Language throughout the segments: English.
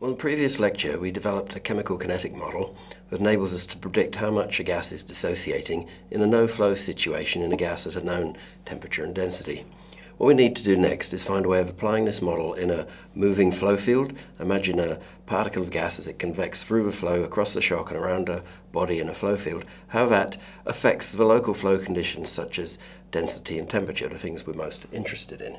On the previous lecture, we developed a chemical kinetic model that enables us to predict how much a gas is dissociating in a no-flow situation in a gas at a known temperature and density. What we need to do next is find a way of applying this model in a moving flow field. Imagine a particle of gas as it convects through a flow across the shock and around a body in a flow field, how that affects the local flow conditions such as density and temperature, the things we're most interested in.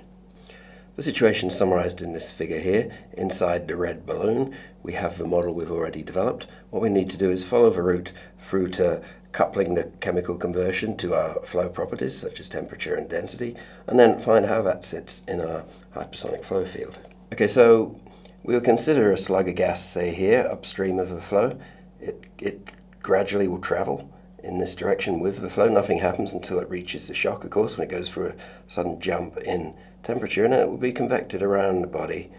The situation summarized in this figure here. Inside the red balloon, we have the model we've already developed. What we need to do is follow the route through to coupling the chemical conversion to our flow properties, such as temperature and density, and then find how that sits in our hypersonic flow field. Okay, so we'll consider a slug of gas, say here, upstream of the flow. It, it gradually will travel in this direction with the flow. Nothing happens until it reaches the shock, of course, when it goes for a sudden jump in temperature and it will be convected around the body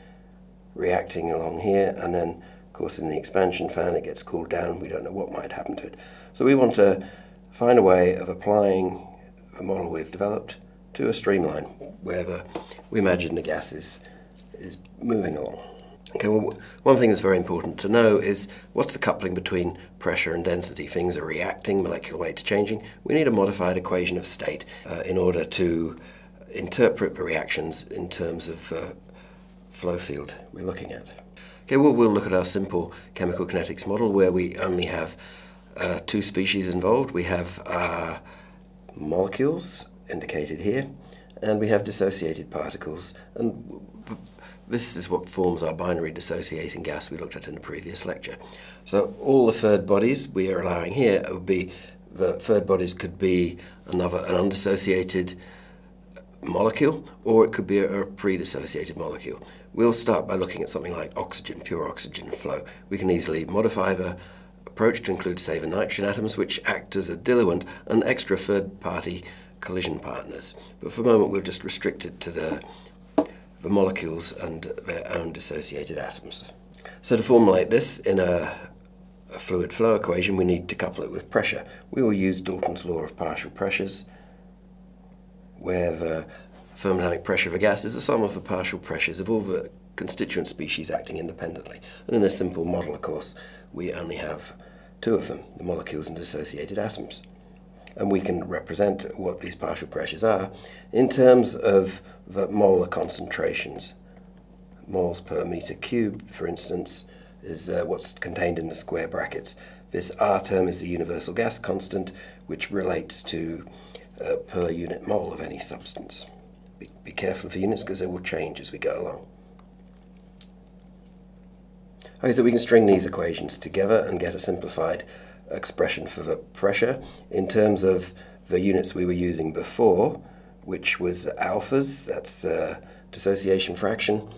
reacting along here and then of course in the expansion fan it gets cooled down we don't know what might happen to it so we want to find a way of applying a model we've developed to a streamline wherever we imagine the gas is, is moving along Okay, well, one thing that's very important to know is what's the coupling between pressure and density? Things are reacting, molecular weight's changing. We need a modified equation of state uh, in order to interpret the reactions in terms of uh, flow field we're looking at. Okay, well, we'll look at our simple chemical kinetics model where we only have uh, two species involved. We have molecules indicated here, and we have dissociated particles. And this is what forms our binary dissociating gas we looked at in the previous lecture. So all the third bodies we are allowing here would be, the third bodies could be another, an undissociated molecule, or it could be a, a pre-dissociated molecule. We'll start by looking at something like oxygen, pure oxygen flow. We can easily modify the approach to include, the nitrogen atoms, which act as a diluent and extra third-party collision partners. But for the moment, we'll just restrict it to the, the molecules and their own dissociated atoms. So to formulate this in a, a fluid flow equation, we need to couple it with pressure. We will use Dalton's law of partial pressures, where the thermodynamic pressure of a gas is the sum of the partial pressures of all the constituent species acting independently. And in this simple model, of course, we only have two of them, the molecules and associated atoms. And we can represent what these partial pressures are in terms of the molar concentrations. Moles per meter cubed, for instance, is uh, what's contained in the square brackets. This R term is the universal gas constant, which relates to uh, per unit mole of any substance. Be, be careful of the units because they will change as we go along. Okay, so we can string these equations together and get a simplified expression for the pressure in terms of the units we were using before, which was alphas, that's uh, dissociation fraction,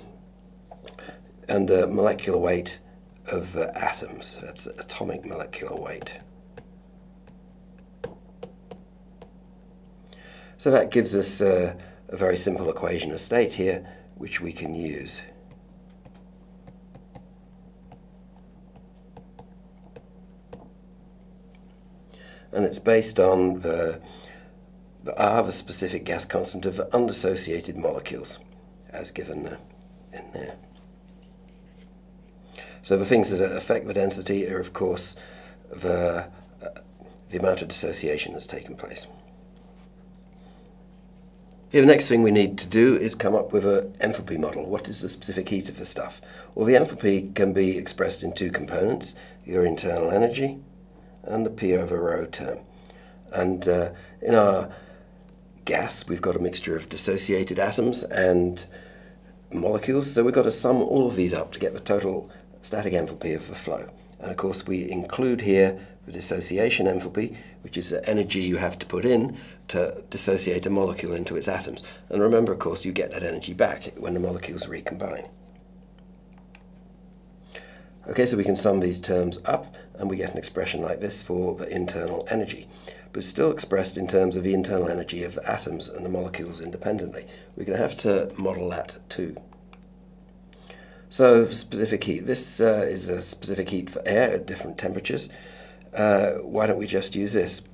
and uh, molecular weight of uh, atoms, that's atomic molecular weight. So that gives us uh, a very simple equation of state here, which we can use. And it's based on the, the R, the specific gas constant of undissociated molecules, as given uh, in there. So the things that affect the density are, of course, the, uh, the amount of dissociation that's taken place. Here, the next thing we need to do is come up with an enthalpy model. What is the specific heat of the stuff? Well, the enthalpy can be expressed in two components, your internal energy and the P over rho term. And uh, in our gas, we've got a mixture of dissociated atoms and molecules, so we've got to sum all of these up to get the total static enthalpy of the flow. And of course, we include here the dissociation enthalpy, which is the energy you have to put in to dissociate a molecule into its atoms. And remember, of course, you get that energy back when the molecules recombine. Okay, so we can sum these terms up and we get an expression like this for the internal energy, but still expressed in terms of the internal energy of atoms and the molecules independently. We're going to have to model that too. So specific heat. This uh, is a specific heat for air at different temperatures uh, why don't we just use this?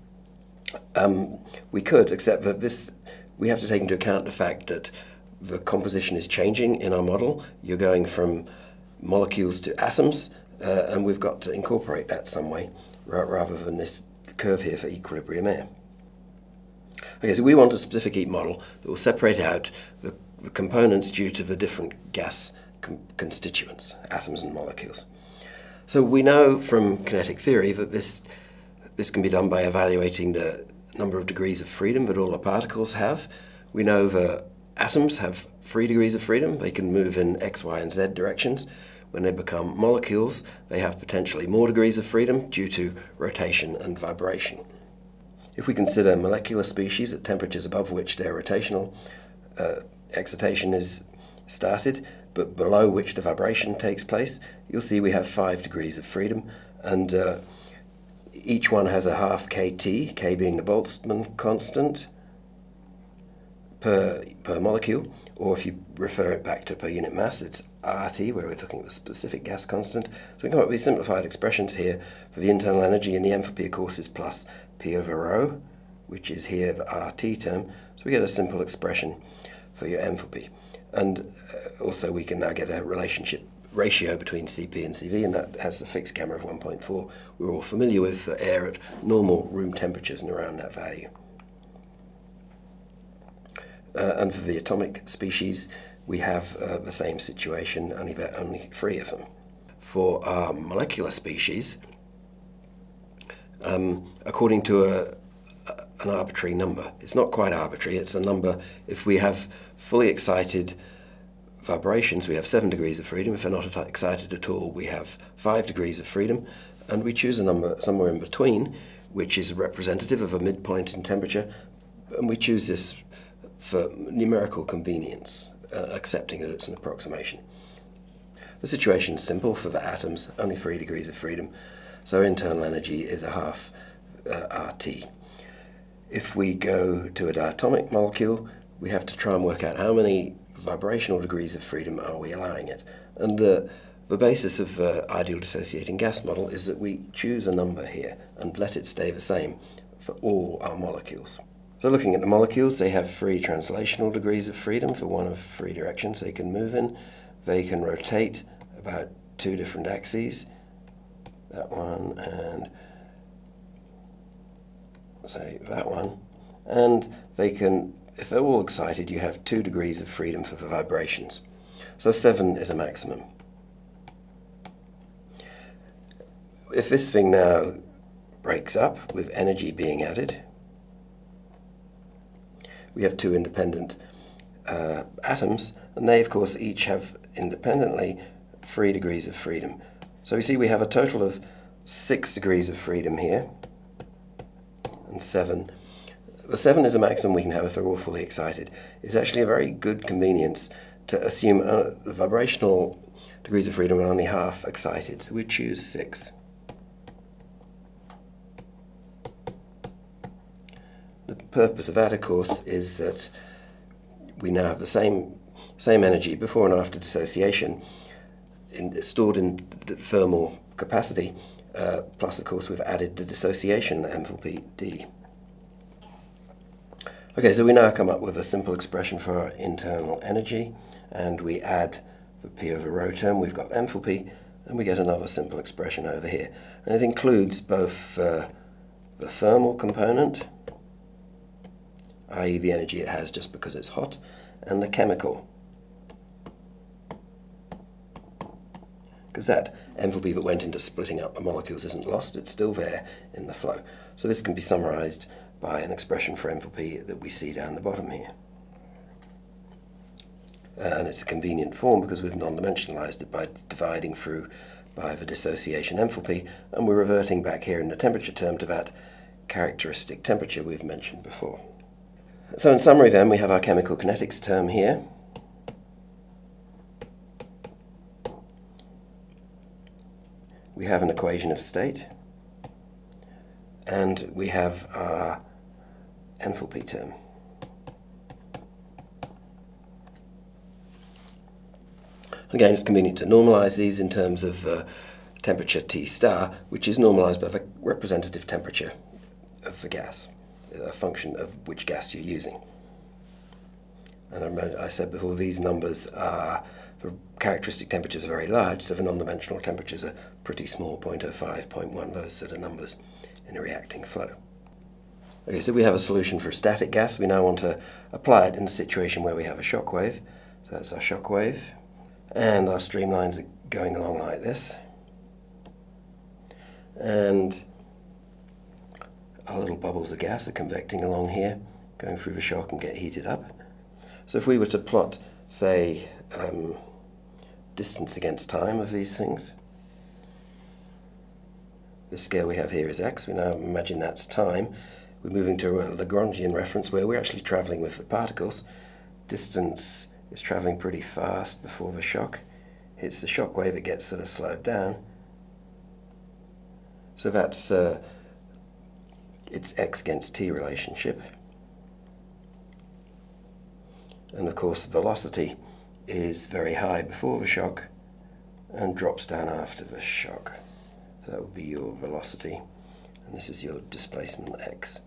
Um, we could, except that this, we have to take into account the fact that the composition is changing in our model. You're going from molecules to atoms, uh, and we've got to incorporate that some way rather than this curve here for equilibrium air. Okay, so we want a specific heat model that will separate out the, the components due to the different gas constituents, atoms and molecules. So we know from kinetic theory that this, this can be done by evaluating the number of degrees of freedom that all the particles have. We know that atoms have three degrees of freedom. They can move in x, y, and z directions. When they become molecules, they have potentially more degrees of freedom due to rotation and vibration. If we consider molecular species at temperatures above which their rotational uh, excitation is started, but below which the vibration takes place, you'll see we have five degrees of freedom, and uh, each one has a half kT, k being the Boltzmann constant per, per molecule, or if you refer it back to per unit mass, it's RT, where we're looking at a specific gas constant. So we come up with simplified expressions here for the internal energy, and the enthalpy, of course, is plus P over rho, which is here the RT term. So we get a simple expression for your enthalpy. And uh, also we can now get a relationship ratio between Cp and Cv, and that has a fixed gamma of 1.4. We're all familiar with air at normal room temperatures and around that value. Uh, and for the atomic species, we have uh, the same situation, only, only three of them. For our molecular species, um, according to a, an arbitrary number. It's not quite arbitrary, it's a number, if we have fully excited vibrations, we have 7 degrees of freedom. If they're not excited at all, we have 5 degrees of freedom. And we choose a number somewhere in between, which is representative of a midpoint in temperature. And we choose this for numerical convenience, uh, accepting that it's an approximation. The situation is simple for the atoms, only 3 degrees of freedom. So internal energy is a half uh, RT. If we go to a diatomic molecule, we have to try and work out how many vibrational degrees of freedom are we allowing it. And uh, the basis of the uh, ideal dissociating gas model is that we choose a number here and let it stay the same for all our molecules. So looking at the molecules, they have three translational degrees of freedom for one of three directions they can move in. They can rotate about two different axes that one and say that one. And they can if they're all excited you have two degrees of freedom for the vibrations. So 7 is a maximum. If this thing now breaks up with energy being added we have two independent uh, atoms and they of course each have independently three degrees of freedom. So we see we have a total of six degrees of freedom here, and seven. The seven is the maximum we can have if they're all fully excited. It's actually a very good convenience to assume uh, vibrational degrees of freedom are only half excited, so we choose six. The purpose of that, of course, is that we now have the same, same energy before and after dissociation, in, stored in thermal capacity, uh, plus of course we've added the dissociation enthalpy D. Okay, so we now come up with a simple expression for our internal energy, and we add the P over rho term, we've got enthalpy, and we get another simple expression over here. And it includes both uh, the thermal component, i.e. the energy it has just because it's hot, and the chemical because that enthalpy that went into splitting up the molecules isn't lost, it's still there in the flow. So this can be summarized by an expression for enthalpy that we see down the bottom here. Uh, and it's a convenient form because we've non-dimensionalized it by dividing through by the dissociation enthalpy, and we're reverting back here in the temperature term to that characteristic temperature we've mentioned before. So in summary then, we have our chemical kinetics term here, we have an equation of state and we have our enthalpy term. Again, it's convenient to normalize these in terms of uh, temperature T star, which is normalized by the representative temperature of the gas, a function of which gas you're using. And I said before, these numbers are for characteristic temperatures are very large, so the non-dimensional temperatures are pretty small, 0.05, 0.1, those sort of numbers in a reacting flow. Okay, so we have a solution for a static gas. We now want to apply it in a situation where we have a shock wave. So that's our shock wave. And our streamlines are going along like this. And our little bubbles of gas are convecting along here, going through the shock and get heated up. So if we were to plot, say, um, distance against time of these things, the scale we have here is x. We now imagine that's time we're moving to a Lagrangian reference where we're actually travelling with the particles. Distance is travelling pretty fast before the shock. Hits the shock wave, it gets sort of slowed down. So that's uh, its x against t relationship. And of course velocity is very high before the shock and drops down after the shock. So that would be your velocity and this is your displacement x.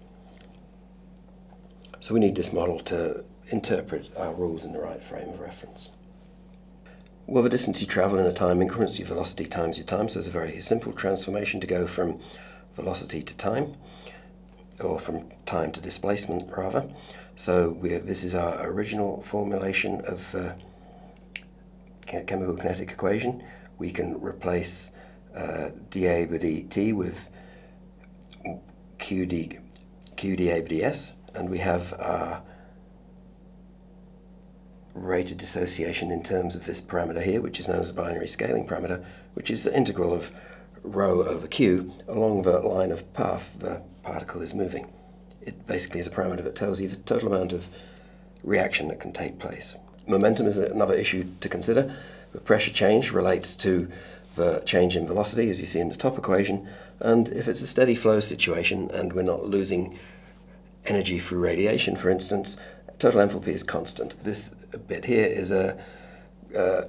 So we need this model to interpret our rules in the right frame of reference. Well, the distance you travel in a time increments, your velocity times your time, so it's a very simple transformation to go from velocity to time, or from time to displacement, rather. So this is our original formulation of uh, chemical kinetic equation. We can replace uh, dA by dt with qd, qdA by ds, and we have our rate of dissociation in terms of this parameter here, which is known as a binary scaling parameter, which is the integral of rho over q along the line of path the particle is moving. It basically is a parameter that tells you the total amount of reaction that can take place. Momentum is another issue to consider. The pressure change relates to the change in velocity, as you see in the top equation, and if it's a steady flow situation and we're not losing energy through radiation, for instance, total enthalpy is constant. This bit here is a, a,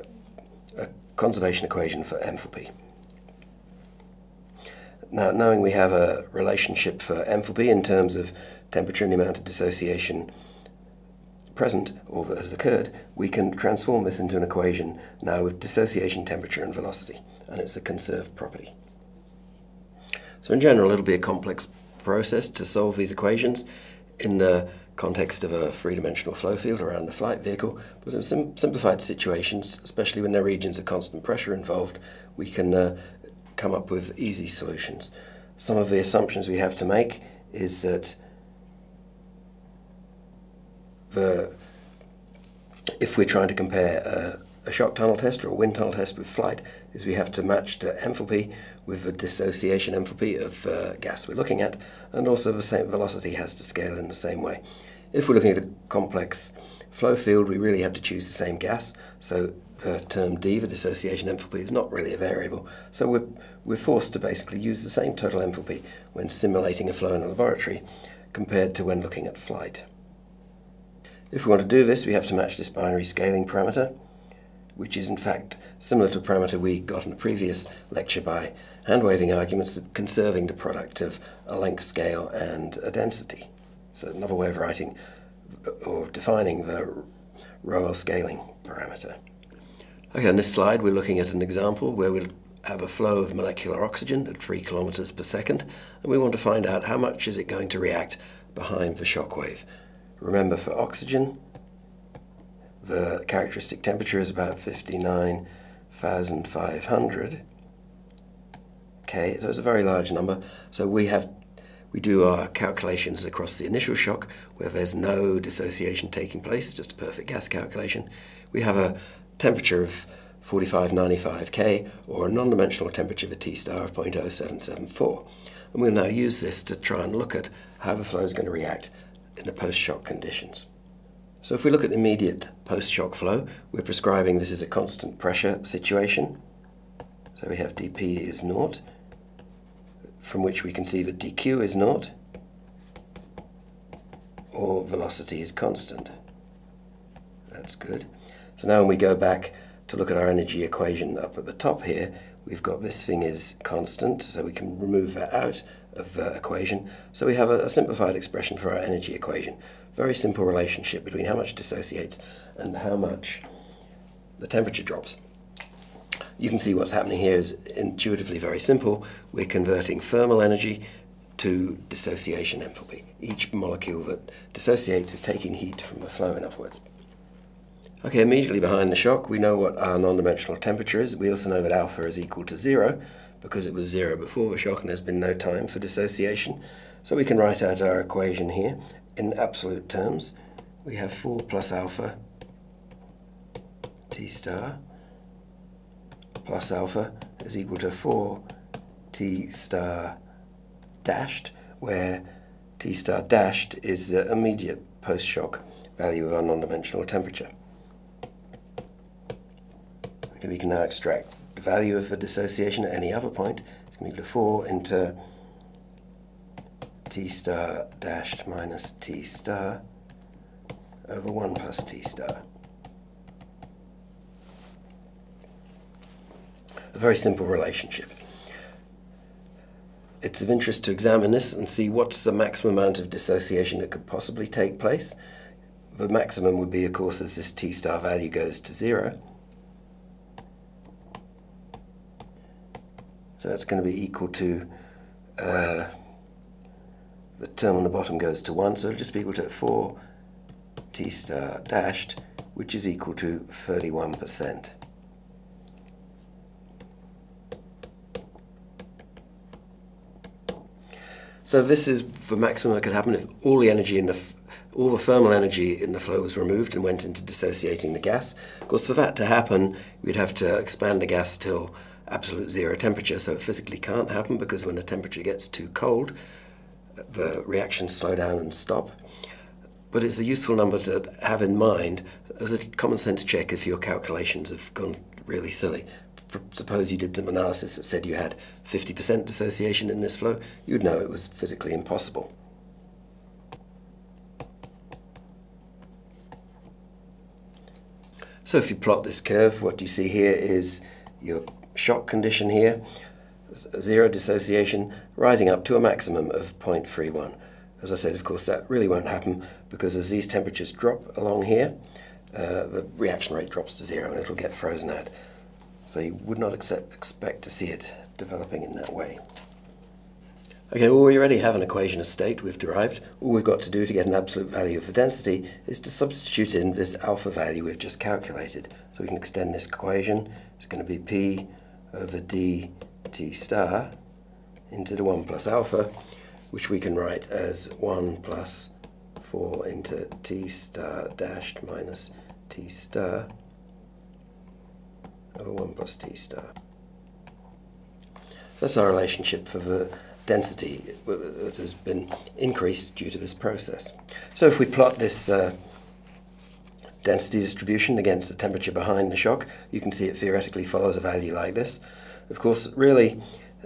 a conservation equation for enthalpy. Now, knowing we have a relationship for enthalpy in terms of temperature and the amount of dissociation present or that has occurred, we can transform this into an equation now with dissociation temperature and velocity, and it's a conserved property. So in general, it'll be a complex process to solve these equations in the context of a three-dimensional flow field around a flight vehicle, but in sim simplified situations, especially when there are regions of constant pressure involved, we can uh, come up with easy solutions. Some of the assumptions we have to make is that if we're trying to compare a a shock tunnel test or a wind tunnel test with flight is we have to match the enthalpy with the dissociation enthalpy of uh, gas we're looking at and also the same velocity has to scale in the same way. If we're looking at a complex flow field we really have to choose the same gas so the term D, the dissociation enthalpy, is not really a variable so we're, we're forced to basically use the same total enthalpy when simulating a flow in a laboratory compared to when looking at flight. If we want to do this we have to match this binary scaling parameter which is in fact similar to a parameter we got in a previous lecture by hand-waving arguments conserving the product of a length scale and a density. So another way of writing or defining the rho L scaling parameter. Okay, on this slide we're looking at an example where we'll have a flow of molecular oxygen at 3 kilometers per second and we want to find out how much is it going to react behind the shock wave. Remember for oxygen the characteristic temperature is about 59,500. Okay, so it's a very large number. So we have we do our calculations across the initial shock where there's no dissociation taking place, it's just a perfect gas calculation. We have a temperature of 4595 K or a non-dimensional temperature of a T star of 0.0774. And we'll now use this to try and look at how the flow is going to react in the post-shock conditions. So if we look at immediate post-shock flow, we're prescribing this is a constant pressure situation. So we have dP is naught, from which we can see that dq is naught, or velocity is constant. That's good. So now when we go back to look at our energy equation up at the top here, we've got this thing is constant, so we can remove that out of the equation. So we have a, a simplified expression for our energy equation. Very simple relationship between how much dissociates and how much the temperature drops. You can see what's happening here is intuitively very simple. We're converting thermal energy to dissociation enthalpy. Each molecule that dissociates is taking heat from the flow, in other words. Okay, immediately behind the shock, we know what our non-dimensional temperature is. We also know that alpha is equal to zero, because it was zero before the shock and there's been no time for dissociation. So we can write out our equation here in absolute terms. We have 4 plus alpha t star plus alpha is equal to 4 t star dashed, where t star dashed is the immediate post-shock value of our non-dimensional temperature. Okay, we can now extract value of the dissociation at any other point. It's going to be 4 into t star dashed minus t star over 1 plus t star. A very simple relationship. It's of interest to examine this and see what's the maximum amount of dissociation that could possibly take place. The maximum would be, of course, as this t star value goes to zero. So that's going to be equal to, uh, the term on the bottom goes to 1, so it'll just be equal to 4 t star dashed, which is equal to 31%. So this is the maximum that could happen if all the energy in the all the thermal energy in the flow was removed and went into dissociating the gas. Of course, for that to happen, we'd have to expand the gas till absolute zero temperature, so it physically can't happen because when the temperature gets too cold, the reactions slow down and stop. But it's a useful number to have in mind as a common sense check if your calculations have gone really silly. Suppose you did some analysis that said you had 50% dissociation in this flow, you'd know it was physically impossible. So if you plot this curve, what you see here is your shock condition here, zero dissociation, rising up to a maximum of 0.31. As I said, of course, that really won't happen because as these temperatures drop along here, uh, the reaction rate drops to zero and it'll get frozen out. So you would not accept, expect to see it developing in that way. Okay, well we already have an equation of state we've derived. All we've got to do to get an absolute value of the density is to substitute in this alpha value we've just calculated. So we can extend this equation. It's going to be P over D T star into the 1 plus alpha, which we can write as 1 plus 4 into T star dashed minus T star over 1 plus T star. That's our relationship for the density that has been increased due to this process. So if we plot this uh, density distribution against the temperature behind the shock, you can see it theoretically follows a value like this. Of course, really,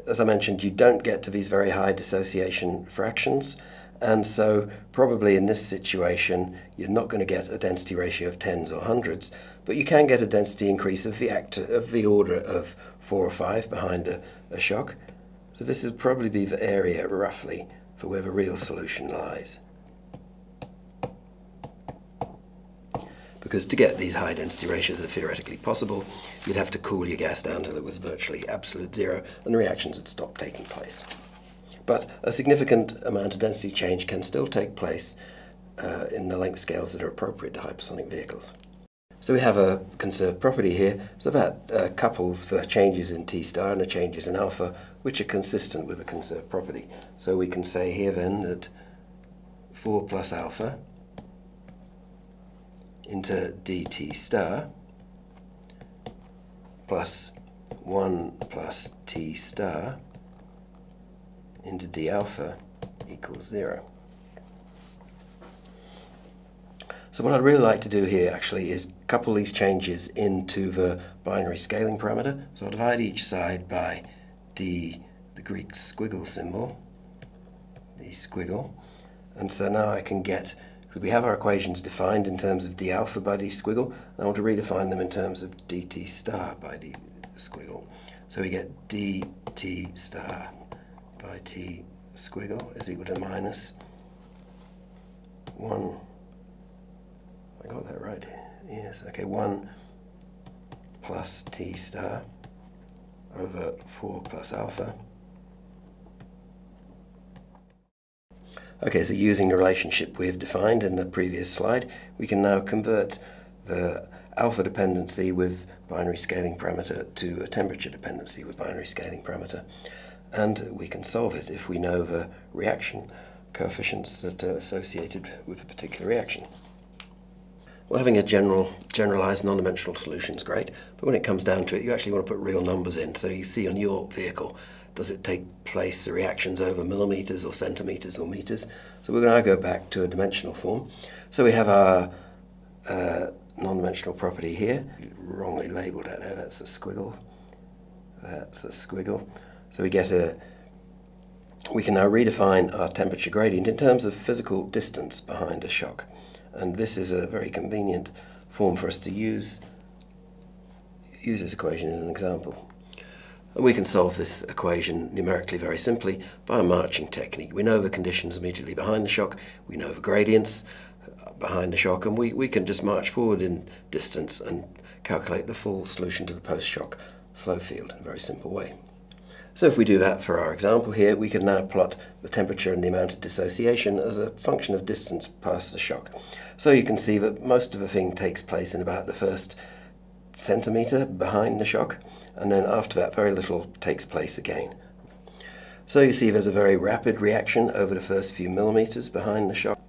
as I mentioned, you don't get to these very high dissociation fractions, and so probably in this situation, you're not going to get a density ratio of tens or hundreds, but you can get a density increase of the, of the order of four or five behind a, a shock. So this would probably be the area, roughly, for where the real solution lies. Because to get these high density ratios that are theoretically possible, you'd have to cool your gas down till it was virtually absolute zero and the reactions had stopped taking place. But a significant amount of density change can still take place uh, in the length scales that are appropriate to hypersonic vehicles. So we have a conserved property here, so that uh, couples for changes in T star and the changes in alpha, which are consistent with a conserved property. So we can say here then that 4 plus alpha into dt star plus 1 plus t star into d alpha equals 0. So what I'd really like to do here actually is couple these changes into the binary scaling parameter. So I'll divide each side by d, the Greek squiggle symbol, the squiggle. And so now I can get, because we have our equations defined in terms of d alpha by d squiggle, and I want to redefine them in terms of dt star by d squiggle. So we get dt star by t squiggle is equal to minus 1 I got that right. Yes, okay, 1 plus T star over 4 plus alpha. Okay, so using the relationship we've defined in the previous slide, we can now convert the alpha dependency with binary scaling parameter to a temperature dependency with binary scaling parameter. And we can solve it if we know the reaction coefficients that are associated with a particular reaction. Well, having a general, generalized non-dimensional solution is great, but when it comes down to it, you actually want to put real numbers in. So you see on your vehicle, does it take place, the reactions over millimeters or centimeters or meters? So we're going to go back to a dimensional form. So we have our uh, non-dimensional property here, wrongly labeled out there, that's a squiggle, that's a squiggle. So we get a, we can now redefine our temperature gradient in terms of physical distance behind a shock. And this is a very convenient form for us to use, use this equation in an example. And we can solve this equation numerically very simply by a marching technique. We know the conditions immediately behind the shock, we know the gradients uh, behind the shock, and we, we can just march forward in distance and calculate the full solution to the post-shock flow field in a very simple way. So if we do that for our example here, we can now plot the temperature and the amount of dissociation as a function of distance past the shock. So you can see that most of the thing takes place in about the first centimetre behind the shock, and then after that very little takes place again. So you see there's a very rapid reaction over the first few millimetres behind the shock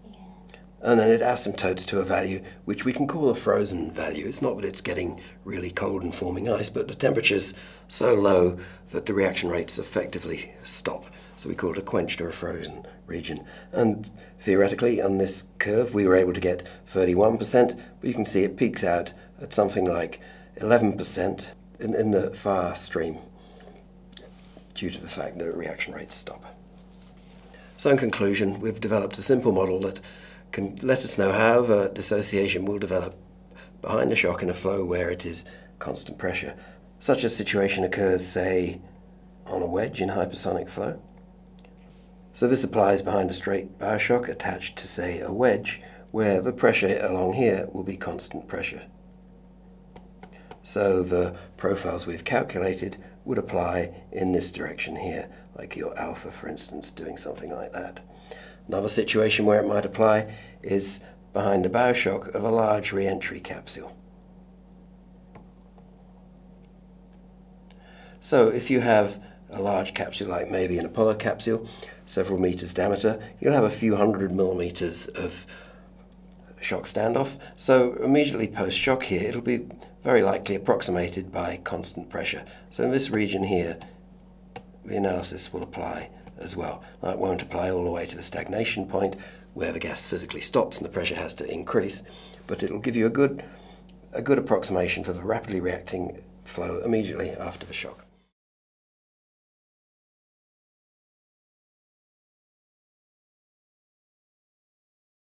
and then it asymptotes to a value which we can call a frozen value. It's not that it's getting really cold and forming ice, but the temperature's so low that the reaction rates effectively stop. So we call it a quenched or a frozen region. And theoretically, on this curve, we were able to get 31%, but you can see it peaks out at something like 11% in, in the far stream due to the fact that reaction rates stop. So in conclusion, we've developed a simple model that can let us know how the dissociation will develop behind the shock in a flow where it is constant pressure. Such a situation occurs, say, on a wedge in hypersonic flow. So this applies behind a straight bow shock attached to, say, a wedge, where the pressure along here will be constant pressure. So the profiles we've calculated would apply in this direction here, like your alpha, for instance, doing something like that. Another situation where it might apply is behind the bow shock of a large re-entry capsule. So if you have a large capsule like maybe an Apollo capsule, several meters diameter, you'll have a few hundred millimeters of shock standoff. So immediately post-shock here, it'll be very likely approximated by constant pressure. So in this region here, the analysis will apply as well. That won't apply all the way to the stagnation point where the gas physically stops and the pressure has to increase, but it'll give you a good, a good approximation for the rapidly reacting flow immediately after the shock.